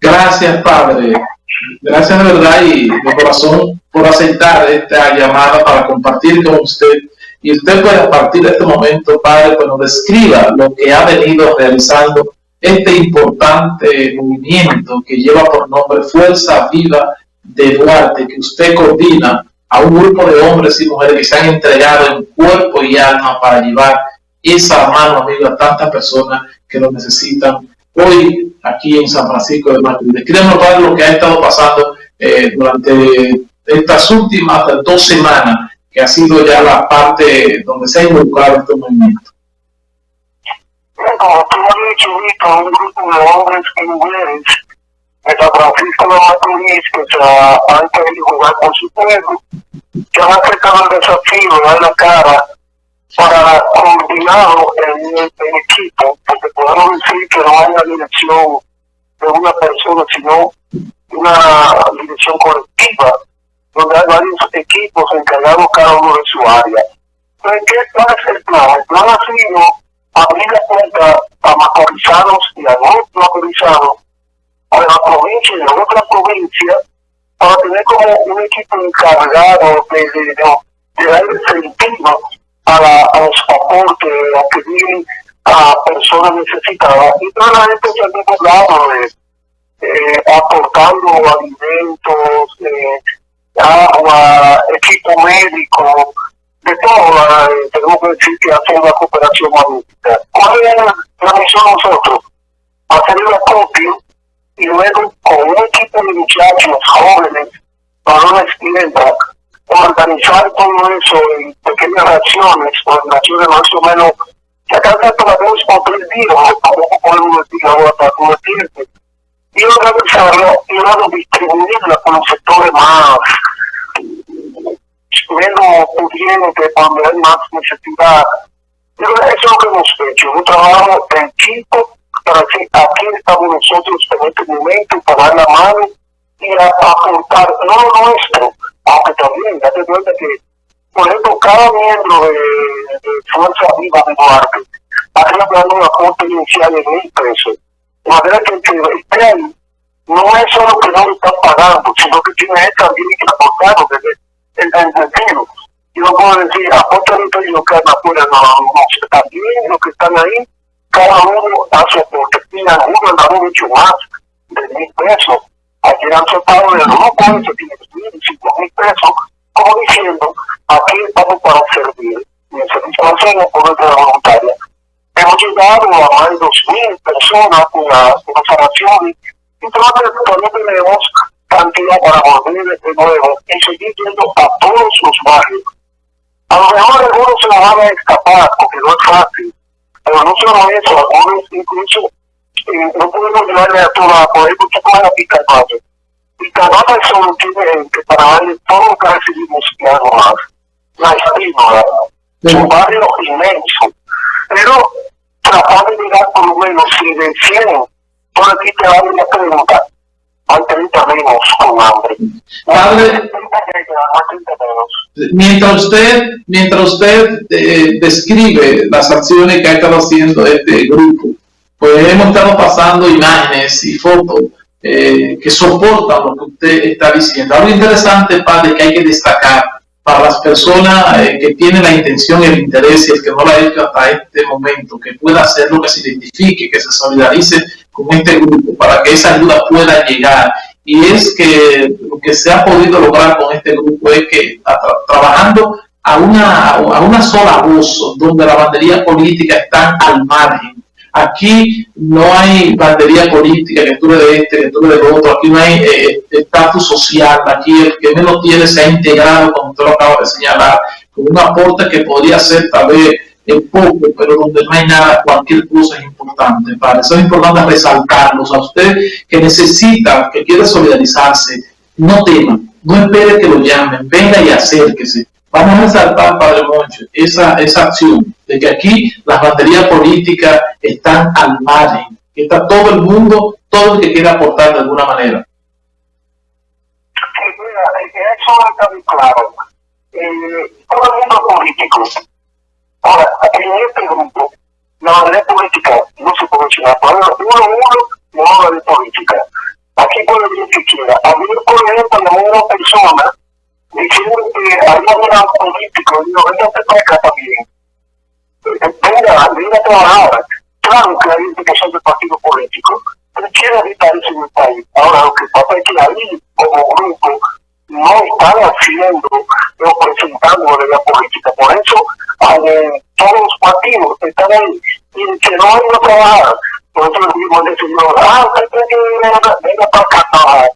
Gracias, Padre. Gracias de verdad y de corazón por aceptar esta llamada para compartir con usted. Y usted puede a partir de este momento, Padre, pues nos describa lo que ha venido realizando este importante movimiento que lleva por nombre Fuerza Viva de Duarte, que usted coordina a un grupo de hombres y mujeres que se han entregado en cuerpo y alma para llevar esa mano amiga a tantas personas que lo necesitan hoy aquí en San Francisco de Macorís. Queremos hablar lo que ha estado pasando eh, durante estas últimas dos semanas, que ha sido ya la parte donde se ha involucrado este movimiento. Como tú has dicho, un grupo de hombres y mujeres de San Francisco de Macorís que se han querido jugar con su pueblo, que han aceptado el desafío de dar la cara en, en equipo, porque podemos decir que no hay una dirección de una persona, sino una dirección colectiva, donde hay varios equipos encargados cada uno de su área. Entonces, ¿qué cuál es el plan? El plan ha sido abrir la puerta a macorizanos y a no macorizanos, a la provincia y a otras provincias, para tener como un equipo encargado de, de, de, de darle sentido a, la, a los aportes, a pedir a personas necesitadas. Y toda la gente se ha recordado de eh, aportando alimentos, eh, agua, equipo médico, de todo. Eh, tenemos que decir que hace una cooperación magnífica. ¿Cuál es la misión nosotros? Hacer el acopio y luego con un equipo de muchachos jóvenes, varones y hembras, organizar todo eso en pequeñas acciones, acciones más o menos, que acá se podemos comprender, como podemos decir ahora para convertirse, y organizarlo y luego distribuirla con los sectores más menos pudientes, cuando hay más necesidad. Pero eso es lo que hemos hecho, un trabajo de equipo para decir, aquí estamos nosotros en este momento para dar la mano y a aportar no lo nuestro, aunque también, date cuenta que, por ejemplo, cada miembro de, de Fuerza Viva de Duarte ha dando un aporte inicial de mil pesos. De manera que el que esté ahí no es solo que no lo están pagando, sino que tiene también que aportarlo desde el sentido. Yo no puedo decir, aportan y lo que están afuera, no, no, también los que están ahí, cada uno su aporte, y algunos han dado mucho más de mil pesos Ayer han soltado de pueden se tiene cinco mil pesos, como diciendo, aquí estamos para servir. Y el servicio lo hacemos por nuestra voluntaria. Hemos llegado a más de dos mil personas con las operaciones y todavía tenemos cantidad para volver de nuevo y seguir yendo a todos los barrios. A lo mejor algunos se nos van a escapar porque no es fácil, pero no solo eso, algunos incluso eh, no podemos llevarle a toda, por ejemplo, tú coges a solo tiene que para darle todo lo que recibimos algo más. La estima, es un barrio inmenso. Pero tratar de llegar por lo menos si de 100, por aquí te dan una pregunta. Hay 30 menos con hambre. Padre, mientras usted, mientras usted eh, describe las acciones que ha estado haciendo este grupo, pues hemos estado pasando imágenes y fotos eh, que soportan lo que usted está diciendo. Algo interesante, padre, que hay que destacar para las personas eh, que tienen la intención el interés y el que no lo ha hecho hasta este momento, que pueda hacerlo, que se identifique, que se solidarice con este grupo para que esa ayuda pueda llegar. Y es que lo que se ha podido lograr con este grupo es que tra trabajando a una, a una sola voz, donde la bandería política está al margen, Aquí no hay bandería política, que tú de este, que tú de otro, aquí no hay eh, estatus social, aquí el que menos tiene se ha integrado, como usted lo acaba de señalar, con un aporte que podría ser tal vez en poco, pero donde no hay nada, cualquier cosa es importante. Para eso es importante resaltarlos a usted que necesita, que quiere solidarizarse, no tema, no espere que lo llamen, venga y acérquese. Vamos a resaltar, Padre Moncho, esa, esa acción de que aquí las baterías políticas están al margen, está todo el mundo, todo el que quiera aportar de alguna manera. Sí, mira, eso está muy claro. Eh, todo el mundo político, Ahora, en este grupo, la manera política no se puede mencionar. Uno uno no habla de política. Aquí puede decir que quiera. A mí, por ejemplo, una persona diciendo un político, digo, venga acá también. Venga, a trabajar. Claro que hay implicación del partido político, pero quiere evitar eso en el país. Ahora, lo que pasa es que ahí, como grupo, no están haciendo o presentando la política. Por eso, todos los partidos están ahí y que no hay a trabajar. Digo al señor, ah, usted tiene que venga para acá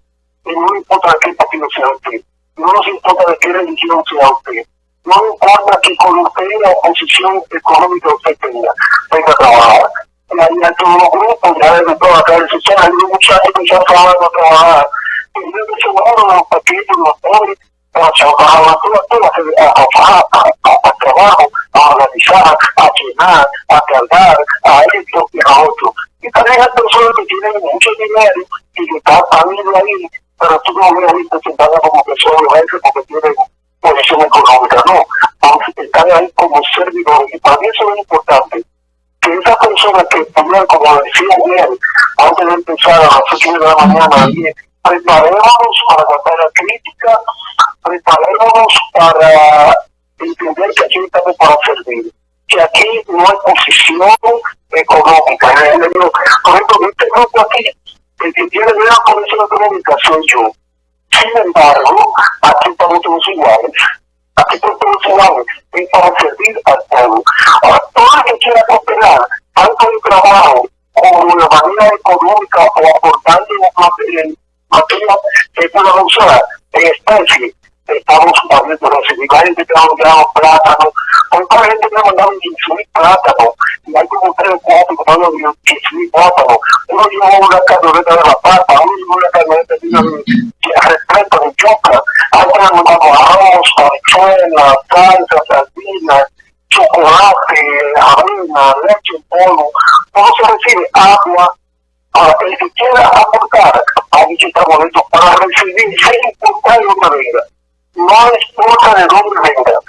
Y no importa de qué partido sea usted. No nos importa de qué religión sea usted. No importa que con usted la posición económica usted tenga. A. Y ahí hay todos los grupos, ya desde toda acá, el sistema, hay muchachos que ya estaban a trabajar teniendo seguro los paquetes, los pobres, para trabajar a, trabajo, a organizar, a llenar, a cargar, a esto y a otro. Y también hay personas que tienen mucho dinero y que están también ahí, pero tú no ves ahí presentadas como personas porque tienen posición económica, no, están ahí como servidores. Y para mí eso es importante que esas personas que también, como decía bien, antes de empezar a las 8 de la mañana, preparémonos para la crítica, preparémonos para entender que aquí estamos para servir, que aquí no hay posición económica. Por ejemplo, este grupo aquí, el que tiene una posición económica soy yo. Sin embargo, aquí estamos todos iguales. Aquí estamos todos iguales. Es para servir al pueblo. Ahora, todo el que quiera cooperar, tanto en trabajo como de manera económica o aportando en materia que pueda usar en especie. Estamos poniendo los sindicales que trabajan plátano, hay gente que me mandaron 15 plátano, y hay como 3 o 4 que mandan 15 plátano. Uno lleva una camioneta de la pata, uno lleva una camioneta de respeto de otros me mandaron arroz, habichuelas, salsa, sardinas, chocolate, harina, leche polvo, todo se recibe agua, el que quiera aportar a dicho boleto para recibir sin importar de dónde venga. No importa de dónde venga.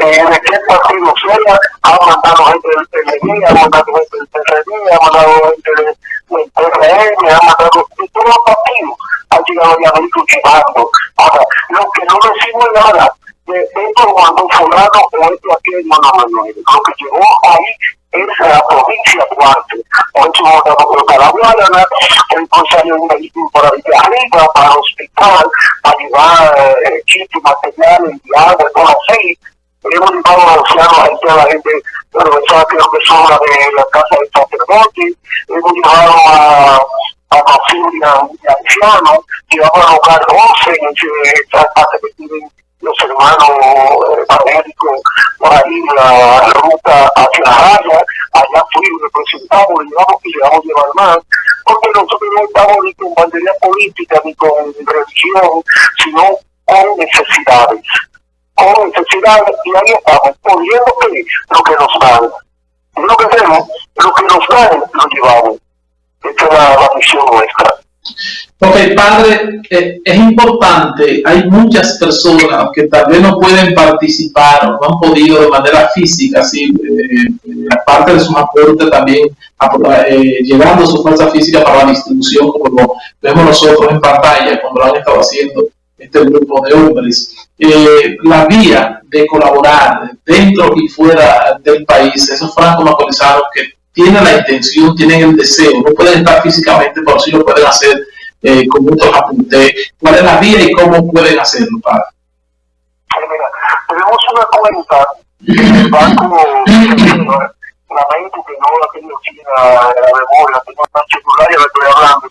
Eh, de qué partido sea, ha mandado gente del PLD, ha mandado gente del PRD, ha mandado gente del PRM, ha mandado de todos los partidos, ha llegado ya vehículos llevando. Ahora, lo que no decimos nada de esto cuando fulano o esto aquí no, no, no, no, lo que llegó ahí es la provincia Duarte. Ocho votados por Calabuana, entonces hay un vehículo por ahí arriba para el hospital, para llevar eh, equipos, materiales y agua, todo así. Hemos llevado a ancianos ahí toda la gente, bueno, esa creo que son de la casa del sacerdote, hemos llevado a a familia de ancianos, llevamos a hogar 12 en esa casa que tienen los hermanos evangélicos por ahí la, ruta hacia la raya, allá fuimos, representamos, llevamos y llevamos a llevar más, porque nosotros no estamos ni con bandería política ni con religión, sino con necesidades. Con necesidades, y ahí estamos, poniendo que lo que nos dan. lo que hacemos, lo que nos dan, lo llevamos. Esta es la, la misión nuestra. Ok, padre, eh, es importante, hay muchas personas que tal vez no pueden participar o no han podido de manera física, así, eh, eh, aparte de su aporte también, llevando su fuerza física para la distribución, como vemos nosotros en pantalla, cuando lo han estado haciendo este grupo de hombres. la vía de colaborar dentro y fuera del país, esos francos autorizados que tienen la intención, tienen el deseo, no pueden estar físicamente, pero sí lo pueden hacer eh, con muchos apuntes. ¿Cuál es la vía y cómo pueden hacerlo, padre? tenemos una cuenta del banco, lamento que no la tengo aquí la, memoria, tengo una celular y la estoy hablando.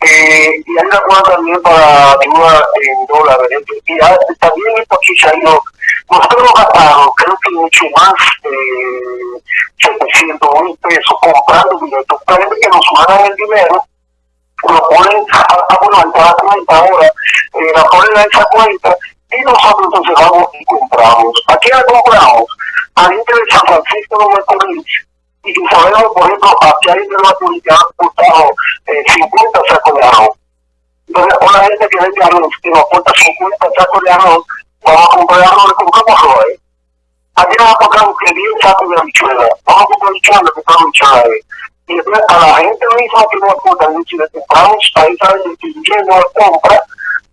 Eh, y hay una también para ayuda en dólares. Y también ha ido, nosotros hemos gastado, creo que mucho más de 700 mil pesos comprando billetes. Parece que nos mandan el dinero lo ponen a, a, bueno, a la cuenta ahora, eh, la ponen a esa cuenta y nosotros entonces vamos y compramos. ¿A quién la compramos? A gente de San Francisco de Macorís y que sabemos, por ejemplo, aquí hay que han aportado eh, 50 sacos de arroz. Entonces, una gente que vende arroz, que nos aporta 50 sacos de arroz, vamos a comprar arroz, le compramos arroz ahí. Aquí nos ha tocado que 10 sacos de habichuela. Vamos a comprar habichuela, que está habichuela ahí. Y después a la gente misma que no aporta, si le compramos a esa gente no compra,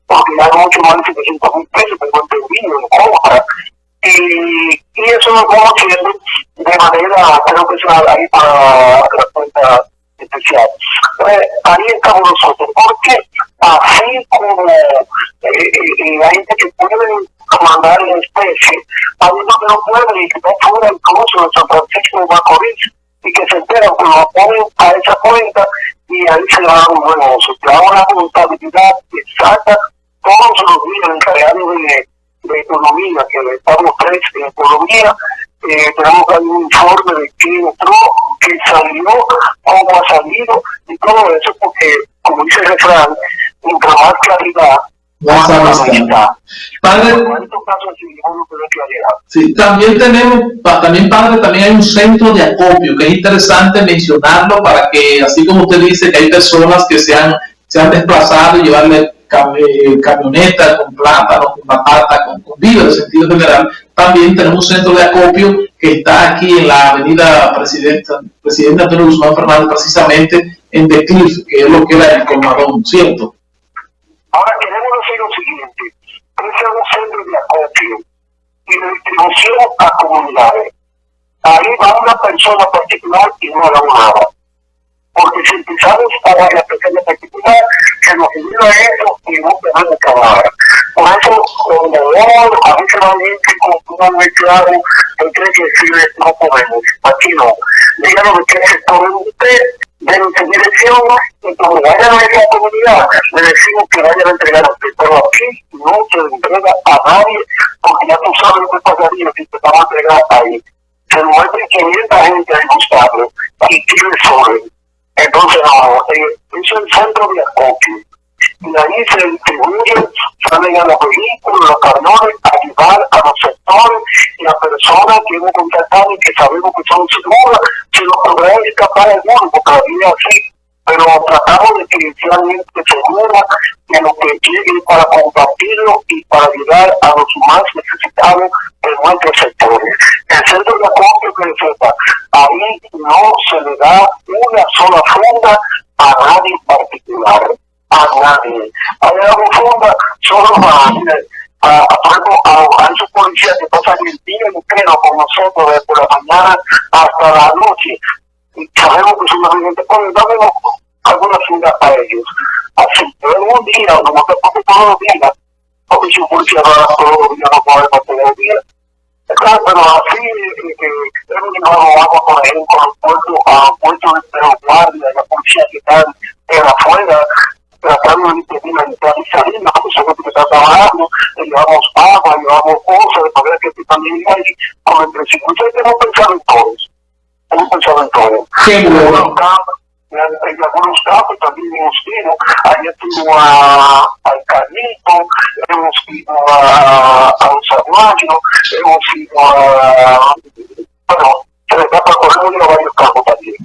porque ya mucho más de 700 mil pesos, tengo entendido, no compra. Y, eso lo estamos haciendo de manera, creo que es para la cuenta especial. Pues, ahí estamos nosotros, porque así como eh, eh, la gente que puede mandar en especie, hay unos que no pueden y que no fuera incluso de San Francisco de Macorís y que se enteran que lo ponen a esa cuenta y ahí se da un buen. Se da una contabilidad exacta todos los días encargados de, de economía, que estamos tres en economía, eh, tenemos ahí un informe de qué entró, qué salió, cómo ha salido y todo eso porque, como dice el refrán, mientras más claridad, más amistad. Padre, sí, también tenemos, también padre, también hay un centro de acopio que es interesante mencionarlo para que, así como usted dice que hay personas que se han, se han desplazado y llevarle camionetas con plátano, con patata, con, con en sentido general, también tenemos un centro de acopio que está aquí en la avenida Presidenta, Presidente Antonio Guzmán Fernández, precisamente en The Cliff, que es lo que era el Comadón, ¿cierto? Ahora queremos decir lo siguiente, ese es un centro de acopio y de distribución a comunidades. Ahí va una persona particular y no la. Porque si empezamos a dar la persona particular, se nos olvida eso y no podemos acabar. Por eso, cuando a veces bien que con un muy claro, entre que decir, no podemos, aquí no. Díganos de qué sector es usted, de nuestra dirección, y cuando vayan a esa comunidad, le decimos que vayan a entregar a usted. Pero aquí no se entrega a nadie, porque ya tú sabes lo que pasaría si te vamos a entregar ahí. Se muestre 500 gente ahí buscando y tiene sobre. Entonces, no, eh, es el centro de acopio. Y ahí se distribuyen, salen a los vehículos, los camiones, a ayudar a los sectores y a personas que hemos contactado y que sabemos que son seguras, si los podrá escapar alguno, porque la vida así, pero tratamos de que inicialmente segura que lo que llegue para compartirlo y para ayudar a los más necesitados de nuestros sectores. El centro de acopio que sepa, ahí no se le da una sola funda a nadie en particular, a nadie. Ahí una funda solo a, a, a, a, esos policías que pasan el día entero con nosotros desde la mañana hasta la noche. Y sabemos que son gente, pues dame alguna funda a ellos. Así, pero un día, no me preocupo todos los días, porque si policía va todos los días, no todos los días. Claro, pero así, creo que no vamos, por ejemplo, al puerto, a puerto de guardia, la policía que están en afuera, tratando de impedir la entrada y son los que están trabajando, le llevamos agua, llevamos cosas, de manera que también hay con el presupuesto. Hemos pensado en todos, hemos pensado en todos. Qué bueno. En algunos casos también hemos ido, ayer estuvo a, al Carnito, hemos ido a, a un Samuario, hemos ido a, bueno, se les da para correr a varios campos también.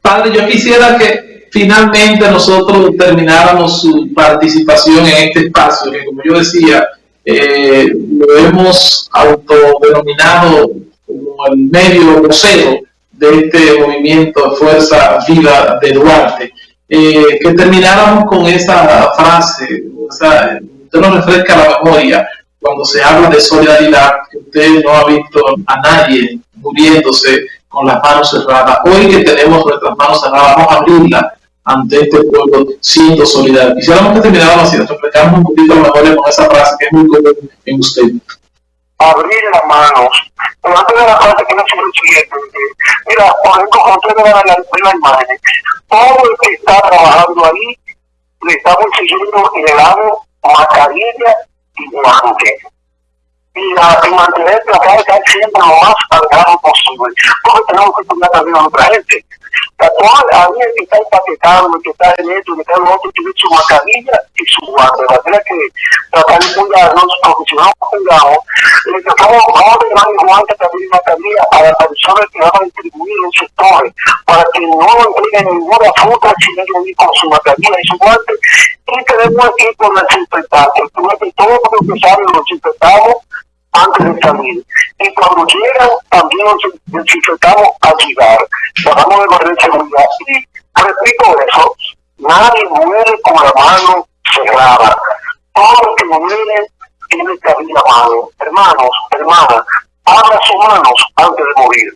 Padre, yo quisiera que finalmente nosotros termináramos su participación en este espacio, que como yo decía, eh, lo hemos autodenominado como el medio vocero de este movimiento Fuerza Vida de Duarte. Eh, que termináramos con esa frase, o sea, usted nos refresca la memoria cuando se habla de solidaridad, que usted no ha visto a nadie muriéndose con las manos cerradas. Hoy que tenemos nuestras manos cerradas, vamos a abrirla ante este pueblo siendo solidario. Quisiéramos que termináramos así, refrescamos un poquito la memoria con esa frase que es muy común en usted. Abrir las manos. Pero antes de la frase que se lo siguiente, mira, por ejemplo, ve la, la imagen, todo el que está trabajando ahí, le estamos exigiendo y le damos mascarilla y guantes. Y, la, y mantener de estar siempre lo más salgado posible. Porque tenemos que poner también a otra gente. A mí el que está empaquetado, el que está en esto, el que está en lo otro, tiene su mascarilla y su guante. De manera que tratar de cuidarnos, profesionales cuidados, le tratamos, vamos a llevar el guante también mascarilla a las personas que van a distribuir en sectores, para que no entreguen ninguna fruta sin ellos ir con su mascarilla y su guante. Y tenemos aquí con la desinfectante, que todo lo que sale lo desinfectamos antes de salir. Y cuando llegan, también nos necesitamos ayudar. Tratamos de barrer seguridad. Y repito eso, nadie muere con la mano cerrada. Todo lo que muere tiene que abrir la mano. Hermanos, hermanas, abra sus manos antes de morir.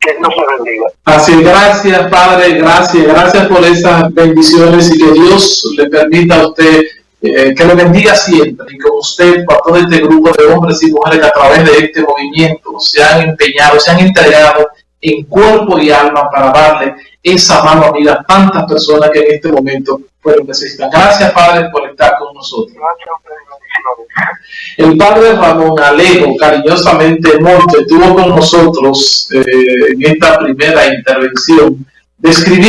Que Dios se bendiga. Así, gracias Padre, gracias, gracias por esas bendiciones y que Dios le permita a usted eh, que le bendiga siempre y con usted, por todo este grupo de hombres y mujeres que a través de este movimiento se han empeñado, se han entregado en cuerpo y alma para darle esa mano amiga a tantas personas que en este momento fueron necesitan. Gracias Padre por estar con nosotros. El Padre Ramón Alejo, cariñosamente Monte, estuvo con nosotros eh, en esta primera intervención, describiendo